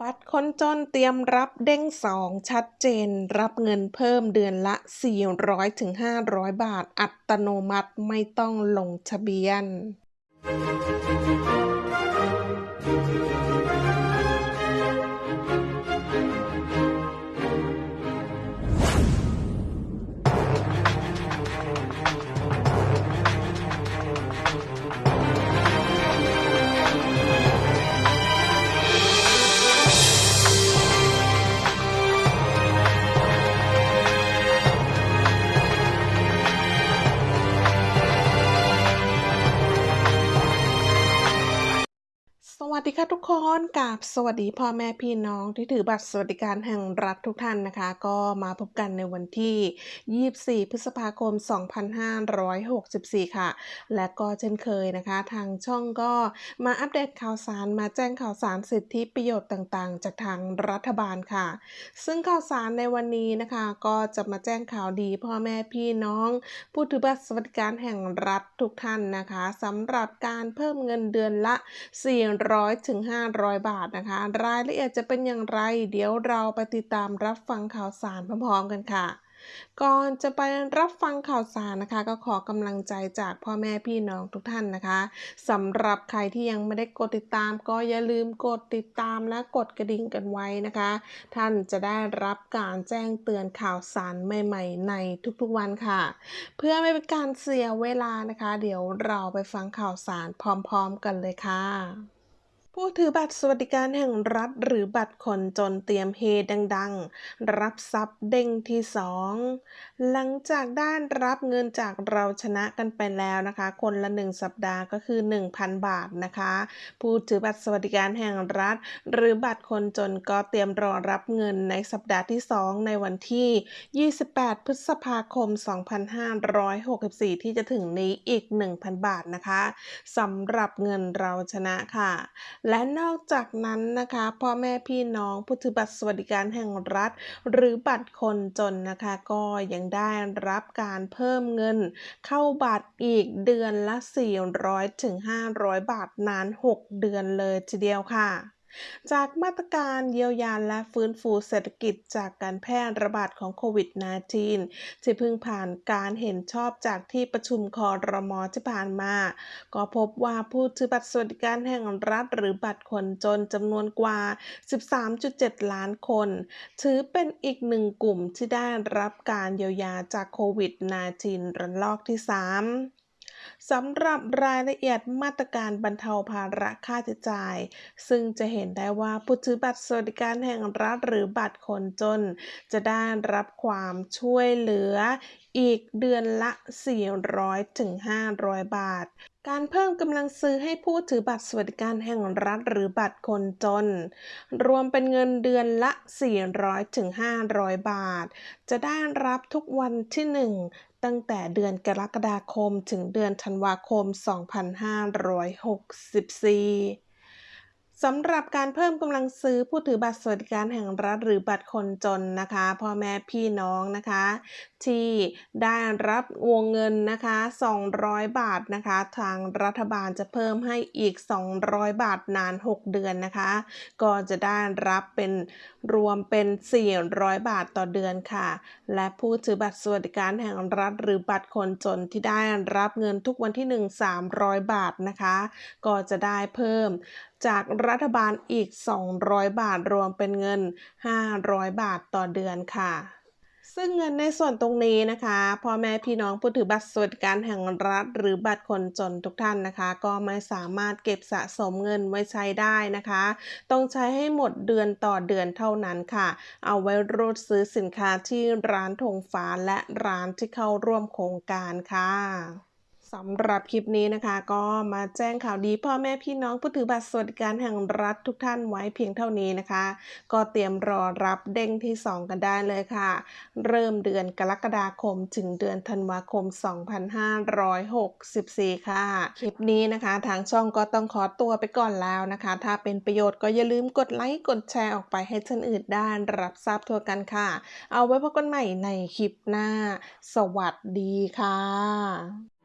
บัตรคนจนเตรียมรับเด้งสองชัดเจน รับเงินเพิ่มเดือนละ 400-500 บาท อัตโนมัติไม่ต้องลงทะเบียน วัสดีค่ะทุกคนกับสวัสดีพ่อแม่พี่น้องที่ถือบัตรสวัสดิการแห่งรัฐทุกท่านนะคะ ก็มาพบกันในวันที่ 24 พฤษภาคม 2564 ค่ะ และก็เช่นเคยนะคะ ทางช่องก็มาอัปเดตข่าวสารมาแจ้งข่าวสารสิทธิประโยชน์ต่างๆ จากทางรัฐบาลค่ะ ซึ่งข่าวสารในวันนี้นะคะ ก็จะมาแจ้งข่าวดีพ่อแม่พี่น้อง ผู้ถือบัตรสวัสดิการแห่งรัฐทุกท่านนะคะสำหรับการเพิ่มเงินเดือนละ400ถึง500 บาทนะคะ รายละเอียดจะเป็นอย่างไร เดี๋ยวเราไปติดตามรับฟังข่าวสารพร้อมๆกันค่ะก่อนจะไปรับฟังข่าวสารนะคะ ก็ขอกำลังใจจากพ่อแม่พี่น้องทุกท่านนะคะสำหรับใครที่ยังไม่ได้กดติดตาม ก็อย่าลืมกดติดตามและกดกระดิ่งกันไว้นะคะ ท่านจะได้รับการแจ้งเตือนข่าวสารใหม่ ๆ ในทุกๆวันค่ะ เพื่อไม่เป็นการเสียเวลานะคะ เดี๋ยวเราไปฟังข่าวสารพร้อม ๆ กันเลยค่ะ ผู้ถือบัตรสวัสดิการแห่งรัฐหรือบัตรคนจนเตรียมเฮดังๆ รับทรัพย์เด้งที่ 2 หลังจากด้านรับเงินจากเราชนะกันไปแล้วนะคะ คนละ 1 สัปดาห์ก็คือ 1,000 บาทนะคะ ผู้ถือบัตรสวัสดิการแห่งรัฐ หรือบัตรคนจนก็เตรียมรอรับเงินในสัปดาห์ที่ 2 ในวันที่ 28 พฤษภาคม 2564 ที่จะถึงนี้อีก 1,000 บาทนะคะสำหรับเงินเราชนะค่ะและนอกจากนั้นนะคะพ่อแม่พี่น้องผู้ถือบัตรสวัสดิการแห่งรัฐ หรือบัตรคนจนนะคะก็ยังได้รับการเพิ่มเงิน เข้าบัตรอีกเดือนละ 400ถึง500 บาทนาน 6 เดือนเลยทีเดียวค่ะ จากมาตรการเยียวยาและฟื้นฟูเศรษฐกิจจากการแพร่ระบาดของโควิด -19 ที่เพิ่งผ่านการเห็นชอบจากที่ประชุมคอรมอที่ผ่านมา ก็พบว่าผู้ถือบัตรสวัสดิการแห่งรัฐหรือบัตรคนจนจำนวนกว่า 13.7 ล้านคน ถือเป็นอีกหนึ่งกลุ่มที่ได้รับการเยียวยาจากโควิด -19 ระลอกที่ 3 สำหรับรายละเอียดมาตรการบรรเทาภาระค่าใช้จ่าย ซึ่งจะเห็นได้ว่าผู้ถือบัตรสวัสดิการแห่งรัฐหรือบัตรคนจน จะได้รับความช่วยเหลืออีกเดือนละ 400ถึง500 บาทการเพิ่มกำลังซื้อให้ผู้ถือบัตรสวัสดิการแห่งรัฐหรือบัตรคนจน รวมเป็นเงินเดือนละ 400ถึง500 บาท จะได้รับทุกวันที่ 1 ตั้งแต่เดือนกรกฎาคมถึงเดือนธันวาคม 2564 สำหรับการเพิ่มกำลังซื้อผู้ถือบัตรสวัสดิการแห่งรัฐหรือบัตรคนจนนะคะพ่อแม่พี่น้องนะคะ ที่ได้รับวงเงินนะคะ 200 บาทนะคะ ทางรัฐบาลจะเพิ่มให้อีก 200 บาทนาน 6 เดือนนะคะ ก็จะได้รับเป็นรวมเป็น 400 บาทต่อเดือนค่ะ และผู้ถือบัตรสวัสดิการแห่งรัฐ หรือบัตรคนจนที่ได้รับเงินทุกวันที่ 1 300 บาทนะคะ ก็จะได้เพิ่มจากรัฐบาลอีก 200 บาทรวมเป็นเงิน 500 บาทต่อเดือนค่ะ ซึ่งเงินในส่วนตรงนี้นะคะพ่อแม่พี่น้องผู้ถือบัตรสวัสดิการแห่งรัฐ หรือบัตรคนจนทุกท่านนะคะ ก็ไม่สามารถเก็บสะสมเงินไว้ใช้ได้นะคะ ต้องใช้ให้หมดเดือนต่อเดือนเท่านั้นค่ะ เอาไว้รูดซื้อสินค้าที่ร้านธงฟ้าและร้านที่เข้าร่วมโครงการค่ะ สำหรับคลิปนี้นะคะ ก็มาแจ้งข่าวดีพ่อแม่พี่น้องผู้ถือบัตรสวัสดิการแห่งรัฐทุกท่านไว้เพียงเท่านี้นะคะ ก็เตรียมรอรับเด้งที่ 2 กันได้เลยค่ะ เริ่มเดือนกรกฎาคมถึงเดือนธันวาคม 2564 ค่ะ คลิปนี้นะคะ ทางช่องก็ต้องขอตัวไปก่อนแล้วนะคะ ถ้าเป็นประโยชน์ก็อย่าลืมกดไลค์กดแชร์ออกไปให้ท่านอื่นได้รับทราบทั่วกันค่ะ เอาไว้พบกันใหม่ในคลิปหน้า สวัสดีค่ะ